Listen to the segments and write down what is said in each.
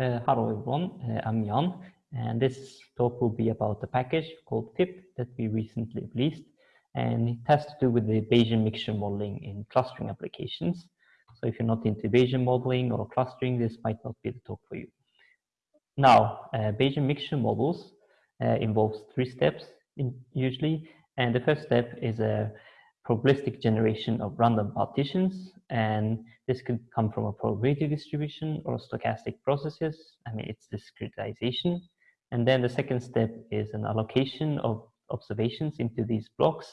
Uh, hello everyone, uh, I'm Jan, and this talk will be about the package called FIP that we recently released, and it has to do with the Bayesian mixture modeling in clustering applications. So if you're not into Bayesian modeling or clustering, this might not be the talk for you. Now, uh, Bayesian mixture models uh, involves three steps in, usually, and the first step is a probabilistic generation of random partitions and this could come from a probability distribution or stochastic processes. I mean it's discretization. And then the second step is an allocation of observations into these blocks.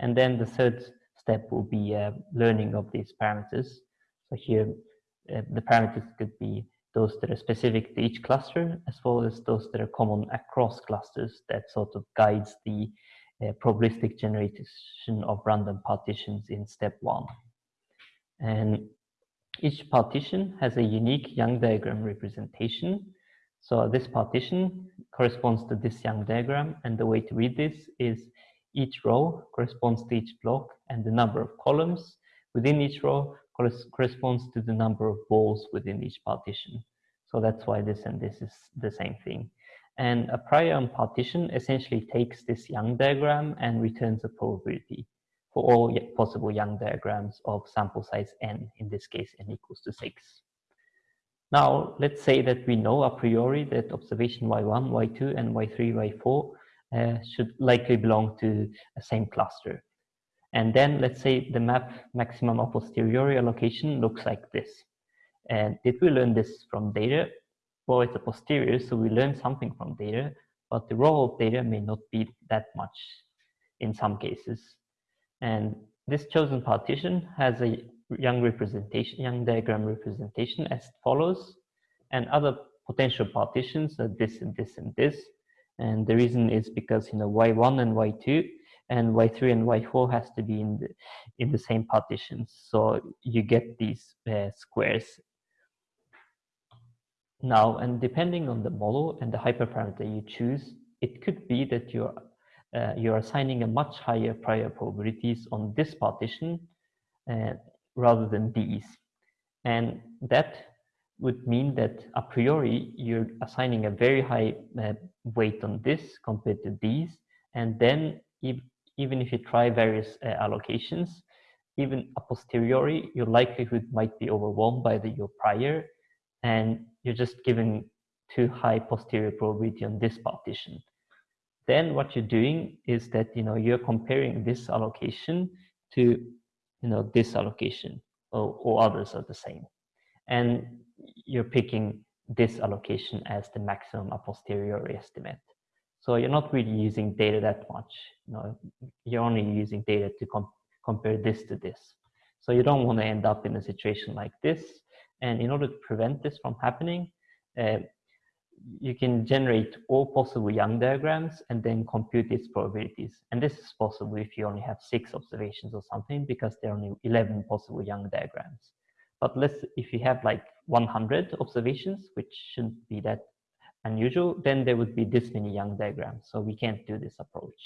And then the third step will be uh, learning of these parameters. So here uh, the parameters could be those that are specific to each cluster as well as those that are common across clusters that sort of guides the uh, probabilistic generation of random partitions in step one. And each partition has a unique Young diagram representation. So this partition corresponds to this Young diagram and the way to read this is each row corresponds to each block and the number of columns within each row corresponds to the number of balls within each partition. So that's why this and this is the same thing. And a prior partition essentially takes this Young diagram and returns a probability for all possible Young diagrams of sample size n, in this case n equals to 6. Now, let's say that we know a priori that observation y1, y2, and y3, y4 uh, should likely belong to the same cluster. And then let's say the map maximum a posteriori allocation looks like this. And did we learn this from data? Well, it's a posterior, so we learn something from data, but the role of data may not be that much in some cases. And this chosen partition has a Young representation, Young diagram representation as follows, and other potential partitions are this and this and this. And the reason is because you know y1 and y2 and y3 and y4 has to be in the in the same partitions. So you get these uh, squares now, and depending on the model and the hyperparameter you choose, it could be that you're, uh, you're assigning a much higher prior probabilities on this partition uh, rather than these. And that would mean that a priori you're assigning a very high uh, weight on this compared to these. And then if, even if you try various uh, allocations, even a posteriori, your likelihood might be overwhelmed by the, your prior and you're just giving too high posterior probability on this partition. Then what you're doing is that you know you're comparing this allocation to you know this allocation or, or others are the same. And you're picking this allocation as the maximum a posteriori estimate. So you're not really using data that much. You know, you're only using data to com compare this to this. So you don't want to end up in a situation like this and in order to prevent this from happening, uh, you can generate all possible Young diagrams and then compute its probabilities. And this is possible if you only have six observations or something because there are only 11 possible Young diagrams. But let's, if you have like 100 observations, which shouldn't be that unusual, then there would be this many Young diagrams. So we can't do this approach.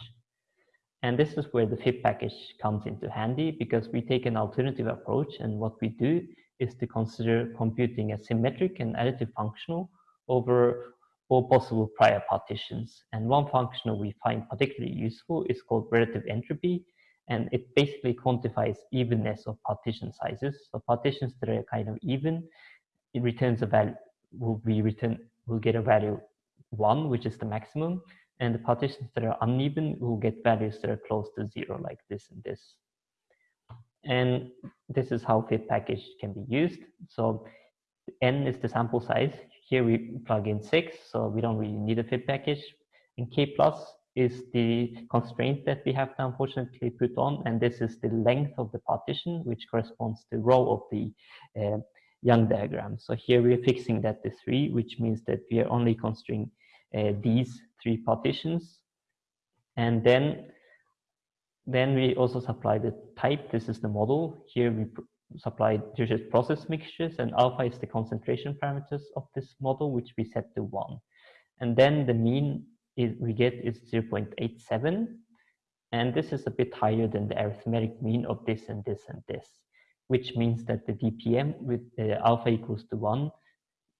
And this is where the FIP package comes into handy because we take an alternative approach and what we do is to consider computing a symmetric and additive functional over all possible prior partitions. And one functional we find particularly useful is called relative entropy, and it basically quantifies evenness of partition sizes. So partitions that are kind of even, it returns a value, will be return, will get a value one, which is the maximum, and the partitions that are uneven will get values that are close to zero, like this and this. And this is how FIP package can be used. So n is the sample size. Here we plug in six, so we don't really need a FIP package. And k plus is the constraint that we have to unfortunately put on, and this is the length of the partition, which corresponds to row of the uh, Young diagram. So here we are fixing that to three, which means that we are only constraining uh, these three partitions. And then then we also supply the type. This is the model. Here we supply Dirichlet process mixtures and alpha is the concentration parameters of this model, which we set to one. And then the mean is, we get is 0.87. And this is a bit higher than the arithmetic mean of this and this and this, which means that the DPM with uh, alpha equals to one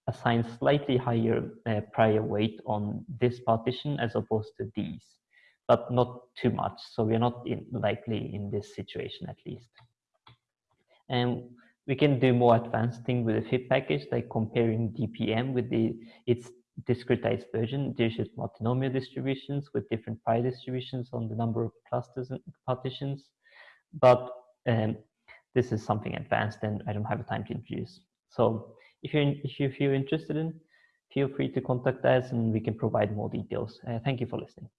assigns slightly higher uh, prior weight on this partition as opposed to these, but not too much. So we're not in, likely in this situation at least. And we can do more advanced thing with the FIP package, like comparing DPM with the its discretized version, Dirichlet multinomial distributions with different pi distributions on the number of clusters and partitions. But um, this is something advanced and I don't have time to introduce. So if you're, if you feel interested in, feel free to contact us and we can provide more details. Uh, thank you for listening.